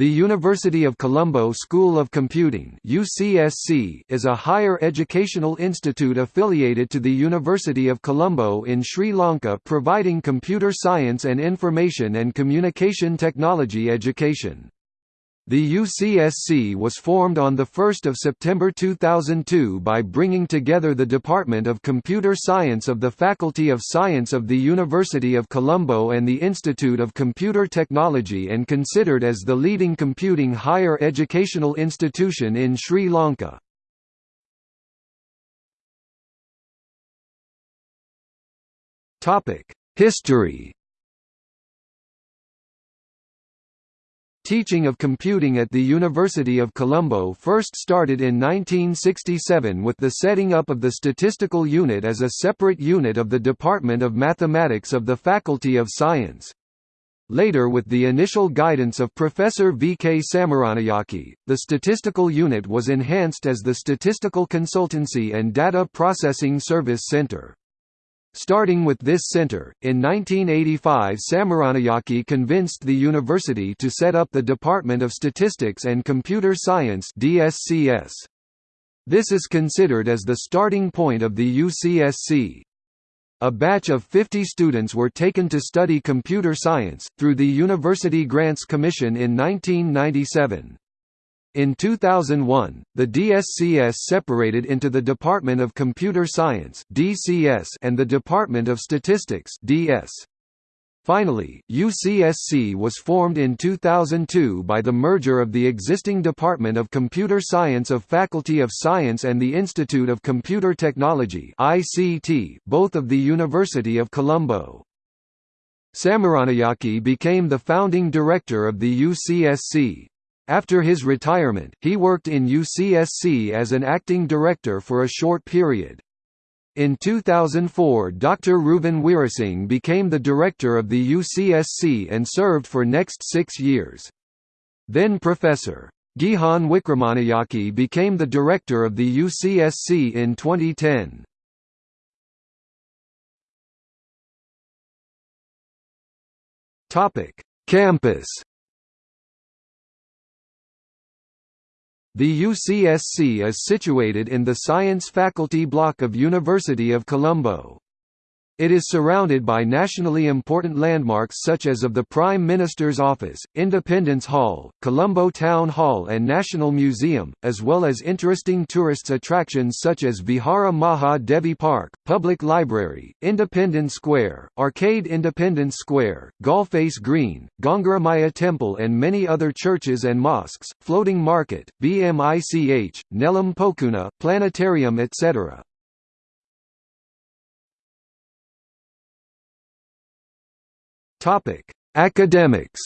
The University of Colombo School of Computing UCSC is a higher educational institute affiliated to the University of Colombo in Sri Lanka providing computer science and information and communication technology education. The UCSC was formed on 1 September 2002 by bringing together the Department of Computer Science of the Faculty of Science of the University of Colombo and the Institute of Computer Technology and considered as the leading computing higher educational institution in Sri Lanka. History Teaching of computing at the University of Colombo first started in 1967 with the setting up of the Statistical Unit as a separate unit of the Department of Mathematics of the Faculty of Science. Later with the initial guidance of Professor V. K. Samaranayake, the statistical unit was enhanced as the Statistical Consultancy and Data Processing Service Center. Starting with this center, in 1985 Samaranayake convinced the university to set up the Department of Statistics and Computer Science DSCS. This is considered as the starting point of the UCSC. A batch of 50 students were taken to study computer science, through the University Grants Commission in 1997. In 2001, the DSCS separated into the Department of Computer Science (DCS) and the Department of Statistics (DS). Finally, UCSC was formed in 2002 by the merger of the existing Department of Computer Science of Faculty of Science and the Institute of Computer Technology (ICT), both of the University of Colombo. Samaranayake became the founding director of the UCSC. After his retirement, he worked in UCSC as an acting director for a short period. In 2004 Dr. Ruvan Weerasinghe became the director of the UCSC and served for next six years. Then Professor. Gihan Wickramanayake became the director of the UCSC in 2010. Campus The UCSC is situated in the Science Faculty block of University of Colombo. It is surrounded by nationally important landmarks such as of the Prime Minister's Office, Independence Hall, Colombo Town Hall and National Museum, as well as interesting tourists attractions such as Vihara Maha Devi Park, Public Library, Independence Square, Arcade Independence Square, Galle Face Green, Gangaramaya Temple and many other churches and mosques, Floating Market, BMICH, Nelum Pokuna, Planetarium etc. Topic: Academics.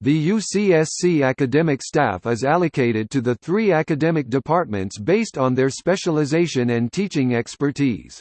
The UCSC academic staff is allocated to the three academic departments based on their specialization and teaching expertise.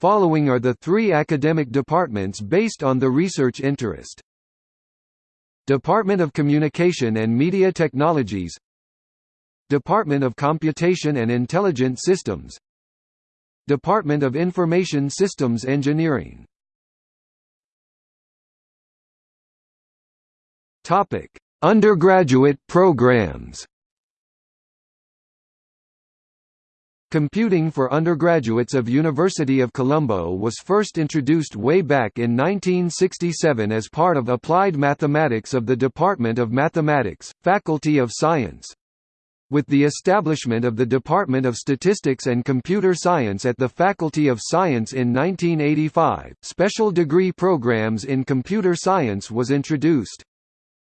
Following are the three academic departments based on the research interest. Department of Communication and Media Technologies Department of Computation and Intelligent Systems Department of Information Systems Engineering Topic: Undergraduate programs. Computing for undergraduates of University of Colombo was first introduced way back in 1967 as part of Applied Mathematics of the Department of Mathematics, Faculty of Science. With the establishment of the Department of Statistics and Computer Science at the Faculty of Science in 1985, special degree programs in computer science was introduced.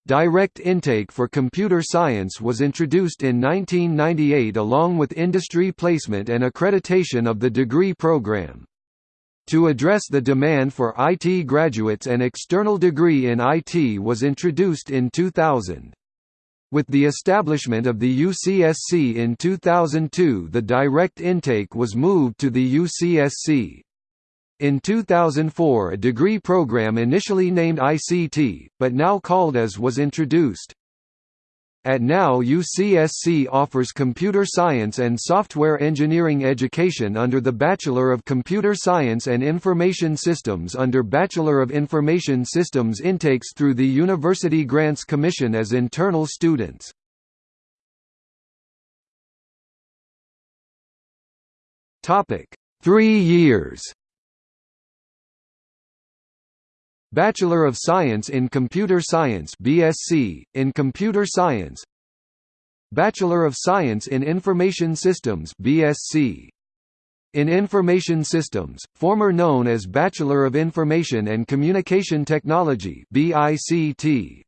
Direct intake for computer science was introduced in 1998 along with industry placement and accreditation of the degree program. To address the demand for IT graduates an external degree in IT was introduced in 2000. With the establishment of the UCSC in 2002 the direct intake was moved to the UCSC. In 2004 a degree program initially named ICT, but now called as was introduced. At now UCSC offers computer science and software engineering education under the Bachelor of Computer Science and Information Systems under Bachelor of Information Systems intakes through the University Grants Commission as internal students. Three years Bachelor of Science in Computer Science BSc, in Computer Science Bachelor of Science in Information Systems BSc. In Information Systems, former known as Bachelor of Information and Communication Technology BICT.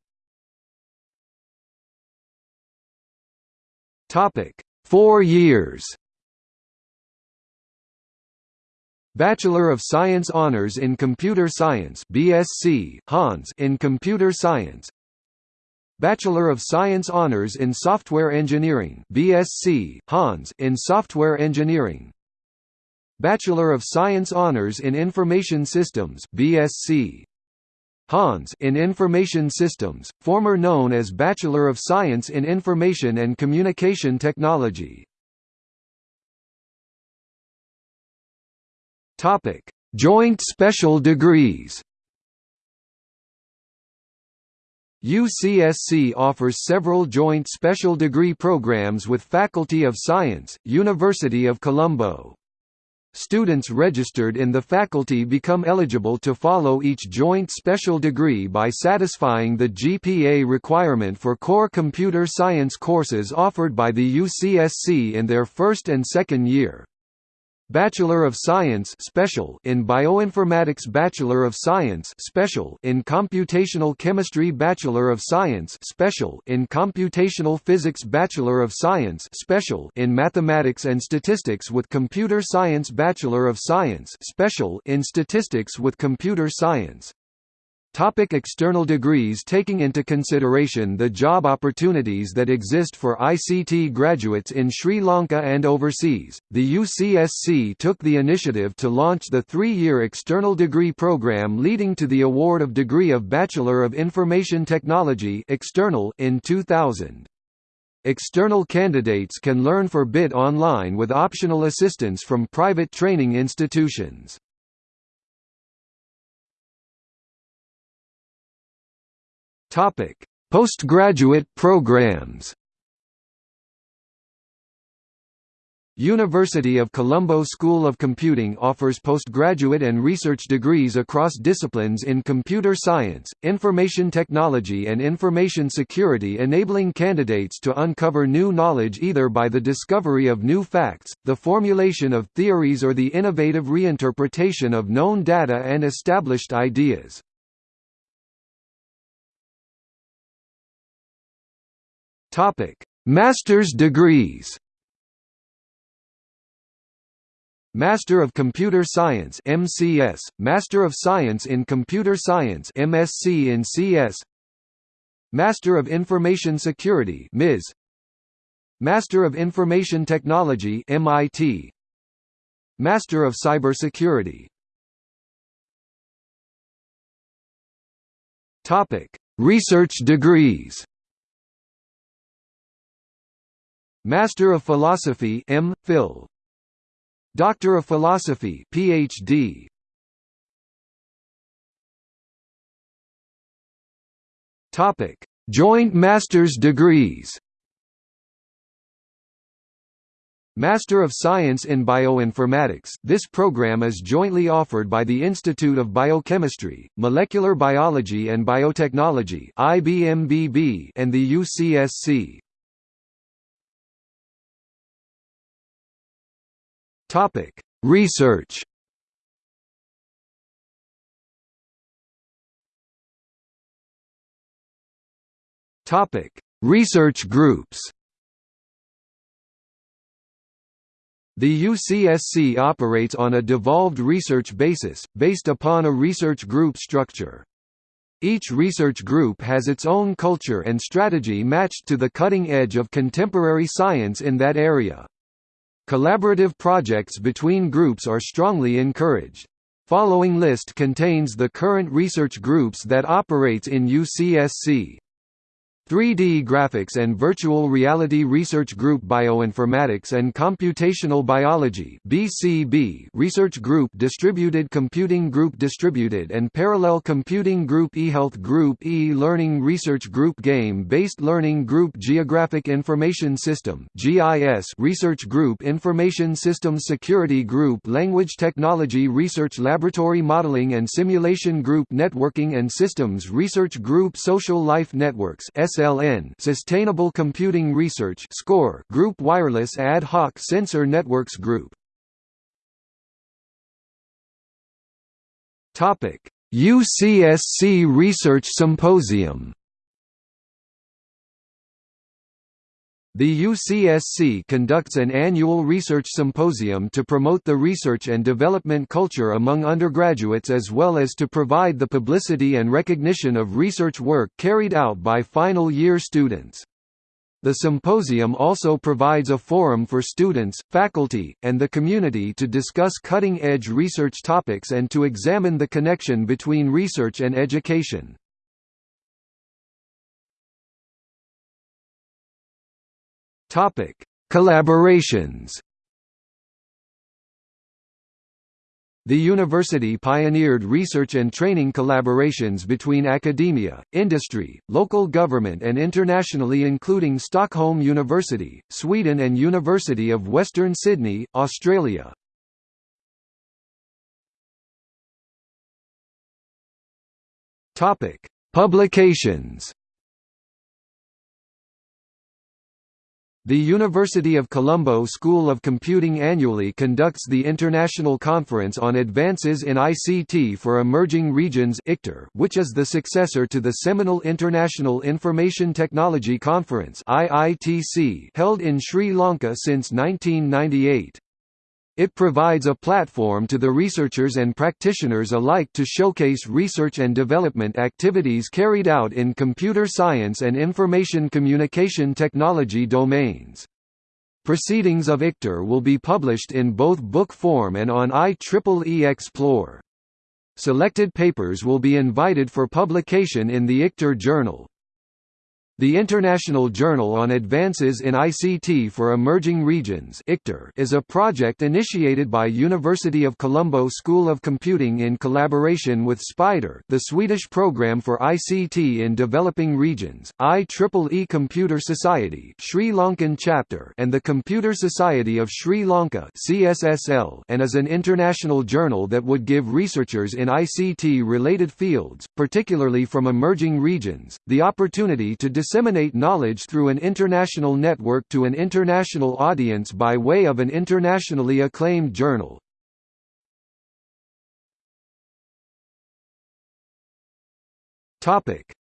Topic: 4 years. Bachelor of Science Honors in Computer Science BSc, Hons in Computer Science. Bachelor of Science Honors in Software Engineering BSc, Hons in Software Engineering. Bachelor of Science Honors in Information Systems BSc, Hons in Information Systems, former known as Bachelor of Science in Information and Communication Technology Topic: Joint special degrees. UCSC offers several joint special degree programs with Faculty of Science, University of Colombo. Students registered in the faculty become eligible to follow each joint special degree by satisfying the GPA requirement for core computer science courses offered by the UCSC in their first and second year. Bachelor of Science special in Bioinformatics Bachelor of Science special in Computational Chemistry Bachelor of Science special in Computational Physics Bachelor of Science special in Mathematics and Statistics with Computer Science Bachelor of Science special in Statistics with Computer Science Topic external degrees Taking into consideration the job opportunities that exist for ICT graduates in Sri Lanka and overseas, the UCSC took the initiative to launch the three-year external degree program leading to the award of degree of Bachelor of Information Technology external in 2000. External candidates can learn for BIT online with optional assistance from private training institutions. Topic: Postgraduate programs. University of Colombo School of Computing offers postgraduate and research degrees across disciplines in computer science, information technology and information security enabling candidates to uncover new knowledge either by the discovery of new facts, the formulation of theories or the innovative reinterpretation of known data and established ideas. Topic: Master's degrees. Master of Computer Science MCS, Master of Science in Computer Science MSc in CS. Master of Information Security MIS. Master of Information Technology MIT. Master of Cybersecurity. Topic: Research degrees. Master of Philosophy M. Phil. Doctor of Philosophy PhD. Topic: Joint Master's degrees. Master of Science in Bioinformatics this program is jointly offered by the Institute of Biochemistry, Molecular Biology and Biotechnology and the UCSC. Topic: Research. Topic: Research groups. The UCSC operates on a devolved research basis, based upon a research group structure. Each research group has its own culture and strategy matched to the cutting edge of contemporary science in that area. Collaborative projects between groups are strongly encouraged. Following list contains the current research groups that operates in UCSC. 3D Graphics and Virtual Reality Research Group Bioinformatics and Computational Biology BCB Research Group Distributed Computing Group Distributed and Parallel Computing Group eHealth Group E-Learning Research Group Game-Based Learning Group Geographic Information System GIS Research Group Information Systems Security Group Language Technology Research Laboratory Modeling and Simulation Group Networking and Systems Research Group Social Life Networks SLN Sustainable Computing Research SCORE Group Wireless Ad Hoc Sensor Networks Group. Topic UCSC Research Symposium The UCSC conducts an annual research symposium to promote the research and development culture among undergraduates as well as to provide the publicity and recognition of research work carried out by final year students. The symposium also provides a forum for students, faculty, and the community to discuss cutting-edge research topics and to examine the connection between research and education. Topic: Collaborations. The university pioneered research and training collaborations between academia, industry, local government and internationally including Stockholm University, Sweden and University of Western Sydney, Australia. Publications The University of Colombo School of Computing annually conducts the International Conference on Advances in ICT for Emerging Regions which is the successor to the seminal International Information Technology Conference held in Sri Lanka since 1998. It provides a platform to the researchers and practitioners alike to showcase research and development activities carried out in computer science and information communication technology domains. Proceedings of ICTer will be published in both book form and on IEEE Xplore. Selected papers will be invited for publication in the ICTer Journal. The International Journal on Advances in ICT for Emerging Regions is a project initiated by University of Colombo School of Computing in collaboration with SPIDER the Swedish Programme for ICT in Developing Regions, IEEE Computer Society Sri Lankan chapter and the Computer Society of Sri Lanka and is an international journal that would give researchers in ICT-related fields, particularly from emerging regions, the opportunity to disseminate knowledge through an international network to an international audience by way of an internationally acclaimed journal.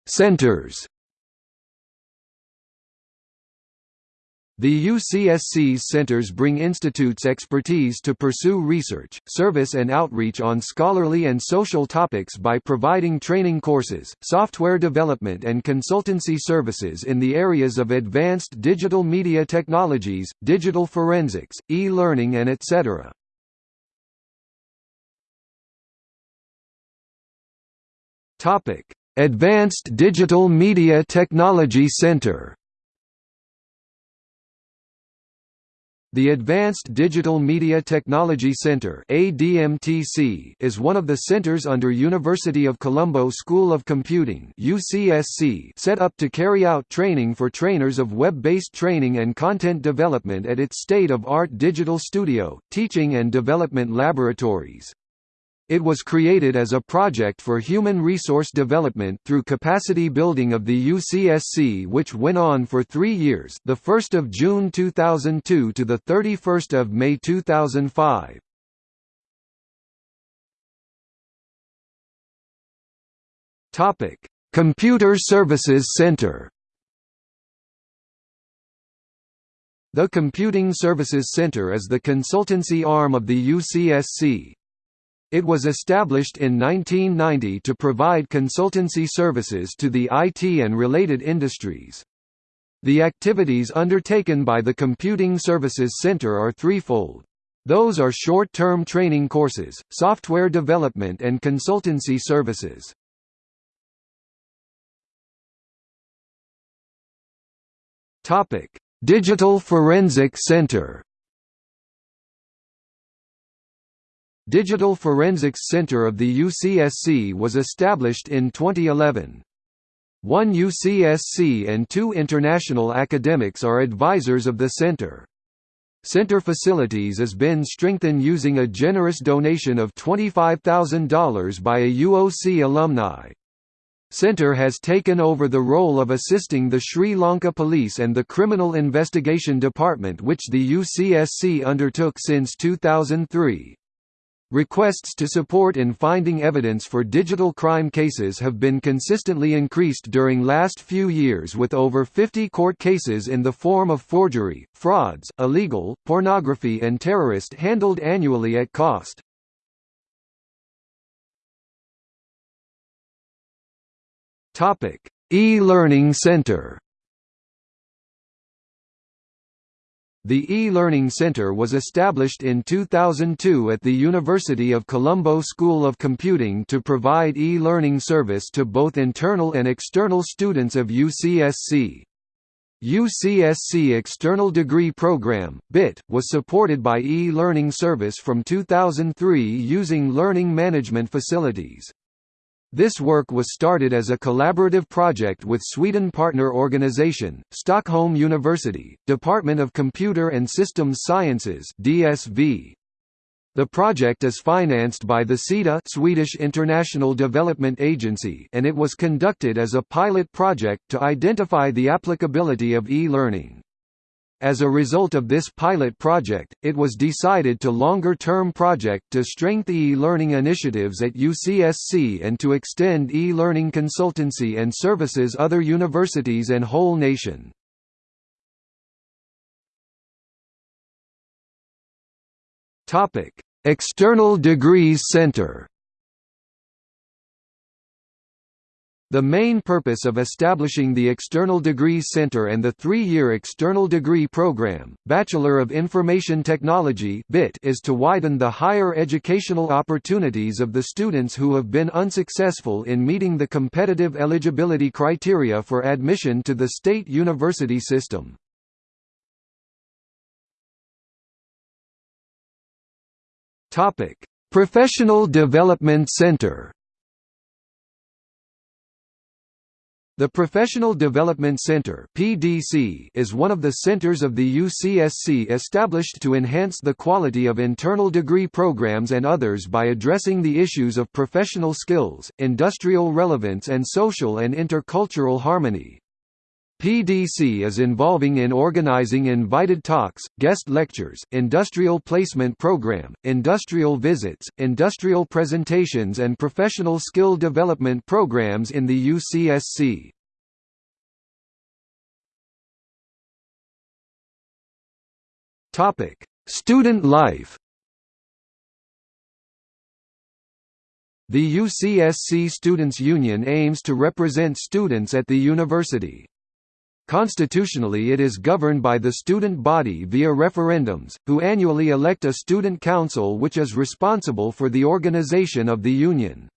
Centers The UCSC's centers bring institutes expertise to pursue research, service and outreach on scholarly and social topics by providing training courses, software development and consultancy services in the areas of advanced digital media technologies, digital forensics, e-learning and etc. Advanced Digital Media Technology Center The Advanced Digital Media Technology Center is one of the centers under University of Colombo School of Computing set up to carry out training for trainers of web-based training and content development at its state-of-art digital studio, teaching and development laboratories. It was created as a project for human resource development through capacity building of the UCSC which went on for three years the 1st of June 2002 to the 31st of May 2005. Topic: Computer Services Center The Computing Services Center is the consultancy arm of the UCSC, it was established in 1990 to provide consultancy services to the IT and related industries. The activities undertaken by the Computing Services Center are threefold. Those are short-term training courses, software development and consultancy services. Digital Forensic Center. Digital Forensics Center of the UCSC was established in 2011. One UCSC and two international academics are advisors of the center. Center facilities has been strengthened using a generous donation of $25,000 by a UOC alumni. Center has taken over the role of assisting the Sri Lanka Police and the Criminal Investigation Department which the UCSC undertook since 2003. Requests to support in finding evidence for digital crime cases have been consistently increased during last few years with over 50 court cases in the form of forgery, frauds, illegal, pornography and terrorist handled annually at cost. E-Learning Center The e-Learning Center was established in 2002 at the University of Colombo School of Computing to provide e-learning service to both internal and external students of UCSC. UCSC External Degree Program BIT, was supported by e-learning service from 2003 using learning management facilities. This work was started as a collaborative project with Sweden partner organisation, Stockholm University, Department of Computer and Systems Sciences DSV. The project is financed by the SIDA Swedish International Development Agency and it was conducted as a pilot project to identify the applicability of e-learning. As a result of this pilot project, it was decided to longer-term project to strengthen e-learning initiatives at UCSC and to extend e-learning consultancy and services other universities and whole nation. External Degrees Center The main purpose of establishing the External Degrees Center and the three-year External Degree Program, Bachelor of Information Technology is to widen the higher educational opportunities of the students who have been unsuccessful in meeting the competitive eligibility criteria for admission to the state university system. Professional Development Center The Professional Development Center (PDC) is one of the centers of the UCSC established to enhance the quality of internal degree programs and others by addressing the issues of professional skills, industrial relevance and social and intercultural harmony. PDC is involving in organizing invited talks, guest lectures, industrial placement program, industrial visits, industrial presentations and professional skill development programs in the UCSC. Student life The UCSC Students' Union aims to represent students at the university. Constitutionally it is governed by the student body via referendums, who annually elect a student council which is responsible for the organization of the union.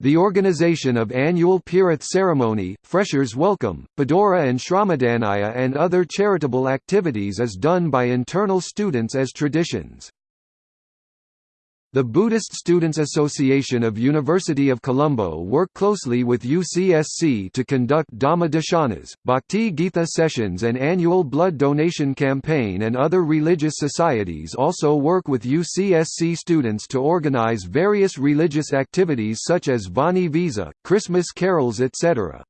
The organization of annual Pirith ceremony, Freshers Welcome, Padora and Shramadhanaya and other charitable activities is done by internal students as traditions. The Buddhist Students Association of University of Colombo work closely with UCSC to conduct Dhamma Darshanas, Bhakti Gita sessions and annual blood donation campaign and other religious societies also work with UCSC students to organize various religious activities such as Vani Vizha, Christmas carols etc.